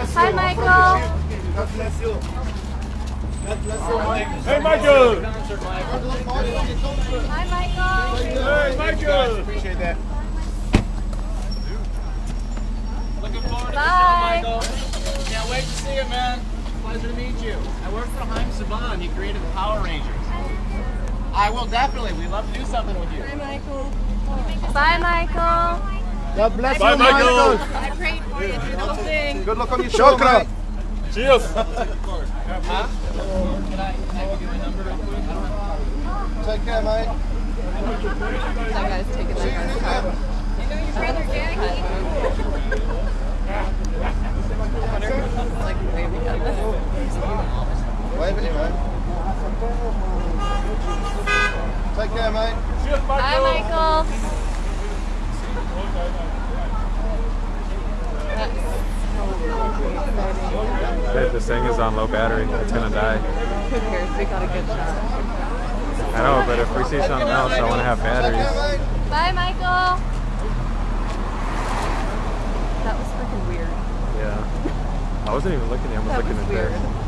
Hi, Michael. God bless you. God bless you, Mike. Hey, Michael! Hi, Michael. Hey, Michael! Appreciate that. Looking forward to Bye. the show, Michael. Can't wait to see you, man. Pleasure to meet you. I work for Haim Saban. He created the Power Rangers. I will definitely. We'd love to do something with you. Bye, Michael. Bye, Michael. God bless Bye, you, Michael. I prayed for you through the whole thing. Good luck on your show, Mike. Cheers! Huh? Can I, can I give you a number real quick? I don't have Take care, mate. That guy's taking that car. You know your brother Jackie? like waving at us. Wave at you, mate. Take care, mate. Cheers, Hi, Michael! Michael. Babe, this thing is on low battery. It's gonna die. Who cares? We got a good shot. I know, but if we see something else, I want to have batteries. Bye, Michael. That was freaking weird. Yeah. I wasn't even looking at him. I was That looking was at this. weird.